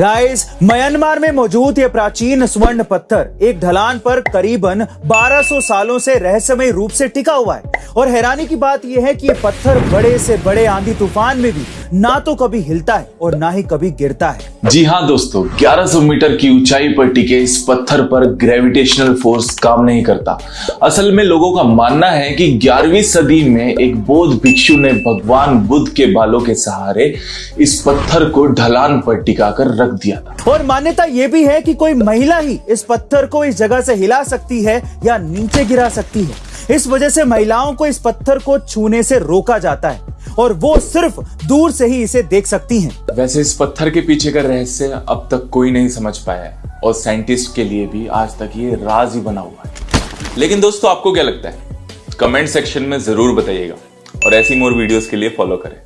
Guys Myanmar में मौजूद ये प्राचीन स्वर्ण पत्थर एक ढलान पर करीबन 1200 सालों से रहस्यमय रूप से टिका हुआ है। और हैरानी की बात यह है कि ये पत्थर बड़े से बड़े आंधी तूफ़ान में भी ना तो कभी हिलता है और ना ही कभी गिरता है। जी हाँ दोस्तों 1100 मीटर की ऊंचाई पर टिके इस पत्थर पर ग्रेविटेशनल फोर्स काम नहीं करता। असल में लोगों का मानना है कि 11वीं सदी में एक बौद्ध भिक्षु ने भगवान बुद्ध के बालों के सहारे इस पत्थर को ढलान पर टिकाकर रख दिया था। और मान्यता यह भी है कि कोई महिला ही इस पत्थर को इस जगह से हिला सकती है या नीचे गिरा सकती है। इस वजह से महिलाओं को इस पत्थर को छूने से रोका जाता है और वो सिर्फ़ दूर से ही इसे देख सकती हैं। वैसे इस पत्थर के पीछे का रहस्य अब तक कोई नहीं समझ पाया है और साइंटिस्ट के लिए भी आज तक ये राज ही बना हुआ है। लेकिन दोस्तों आपको क्या लगता है? कमेंट सेक्शन में ज़रूर बताइएगा और ऐसी मोर वीडियोस के लिए फॉलो करें।